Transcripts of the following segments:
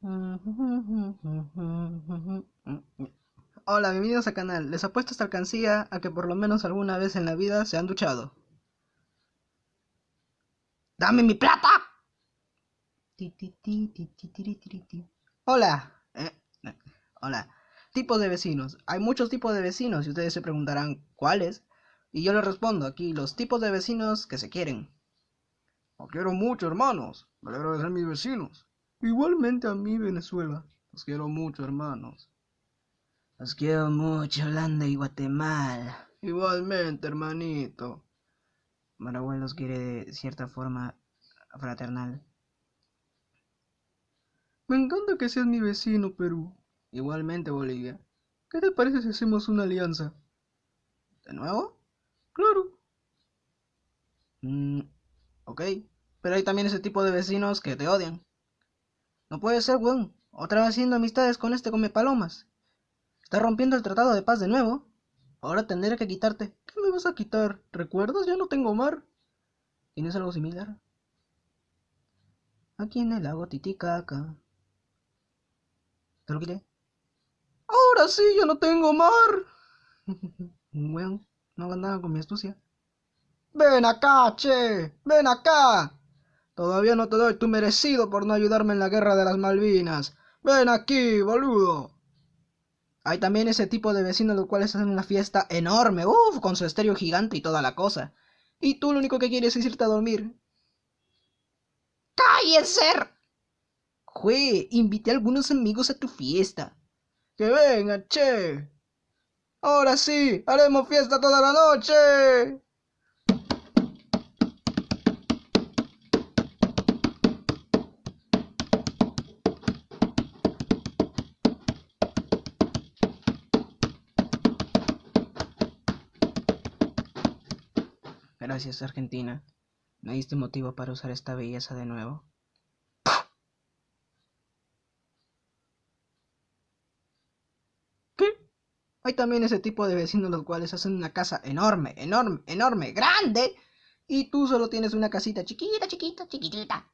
Hola, bienvenidos al canal. Les apuesto esta alcancía a que por lo menos alguna vez en la vida se han duchado. ¡Dame mi plata! Hola. Eh, eh, hola. Tipos de vecinos. Hay muchos tipos de vecinos y ustedes se preguntarán cuáles. Y yo les respondo aquí los tipos de vecinos que se quieren. Los quiero mucho, hermanos. Me alegro ser mis vecinos. Igualmente a mí, Venezuela. Los quiero mucho, hermanos. Los quiero mucho, Holanda y Guatemala. Igualmente, hermanito. Maraguay los quiere de cierta forma fraternal. Me encanta que seas mi vecino, Perú. Igualmente, Bolivia. ¿Qué te parece si hacemos una alianza? ¿De nuevo? Claro. Mm, ok. Pero hay también ese tipo de vecinos que te odian. No puede ser, weón. Otra vez haciendo amistades con este come palomas. Está rompiendo el tratado de paz de nuevo. Ahora tendré que quitarte. ¿Qué me vas a quitar? ¿Recuerdas? Ya no tengo mar. ¿Tienes algo similar? Aquí en el lago Titicaca. ¿Te lo quité? Ahora sí, ya no tengo mar. Weón, no hagas nada con mi astucia. Ven acá, che. Ven acá. Todavía no te doy tu merecido por no ayudarme en la guerra de las Malvinas. Ven aquí, boludo. Hay también ese tipo de vecinos los cuales hacen una fiesta enorme, uff, con su estéreo gigante y toda la cosa. Y tú lo único que quieres es irte a dormir. ¡Cállense! Jue, invité a algunos amigos a tu fiesta. Que venga, che. Ahora sí, haremos fiesta toda la noche. Gracias, Argentina. Me diste motivo para usar esta belleza de nuevo. ¿Qué? Hay también ese tipo de vecinos los cuales hacen una casa enorme, enorme, enorme, grande. Y tú solo tienes una casita chiquita, chiquita, chiquitita.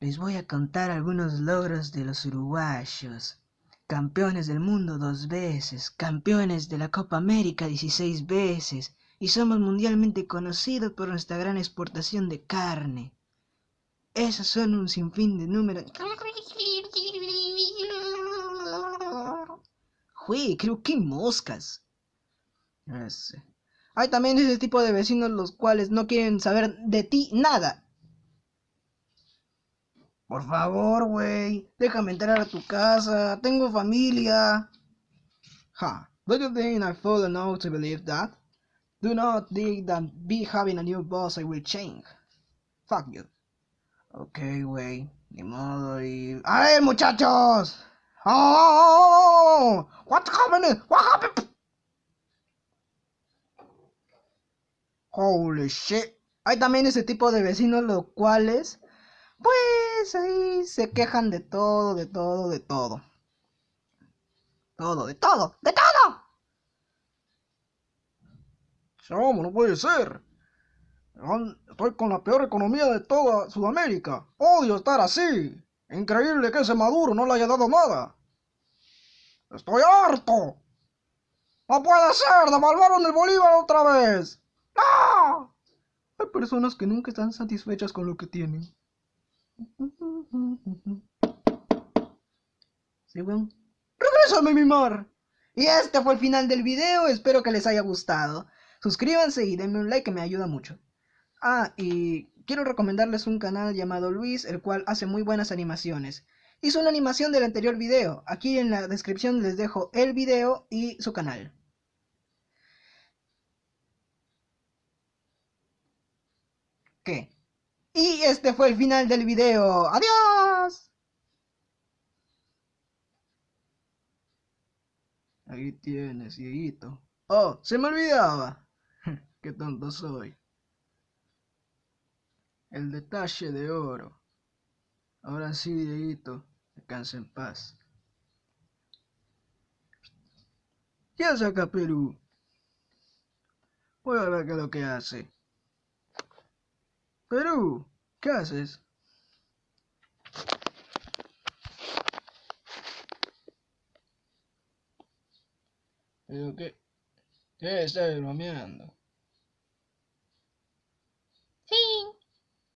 Les voy a contar algunos logros de los uruguayos. Campeones del mundo dos veces, campeones de la Copa América 16 veces, y somos mundialmente conocidos por nuestra gran exportación de carne. Esos son un sinfín de números. Jue, creo que moscas. Hay también ese tipo de vecinos los cuales no quieren saber de ti nada. Por favor, güey, déjame entrar a tu casa. Tengo familia. Ha, do you think I fall enough to believe that? Do not think that be having a new boss I will change. Fuck you. Ok, güey. Ni modo y... ¡A ver, muchachos! ¡Oh! What happened? What happened? Holy shit. Hay también ese tipo de vecinos los cuales... Pues ahí se quejan de todo, de todo, de todo. Todo, de todo, de todo. ¿Cómo? No puede ser. Estoy con la peor economía de toda Sudamérica. Odio estar así. Increíble que ese Maduro no le haya dado nada. Estoy harto. No puede ser. Devalvaron el Bolívar otra vez. ¡No! Hay personas que nunca están satisfechas con lo que tienen. ¿Sí, weón? ¡Regrésame, mi mar! Y este fue el final del video. Espero que les haya gustado. Suscríbanse y denme un like que me ayuda mucho. Ah, y quiero recomendarles un canal llamado Luis, el cual hace muy buenas animaciones. Hizo una animación del anterior video. Aquí en la descripción les dejo el video y su canal. ¿Qué? Y este fue el final del video. ¡Adiós! Ahí tienes, Dieguito. Oh, se me olvidaba que tonto soy. El detalle de oro. Ahora sí, Dieguito, descansa en paz. ¿Qué hace acá Perú? Voy a ver qué es lo que hace. Perú, ¿qué haces? ¿Pero qué? ¿Qué estás bromeando?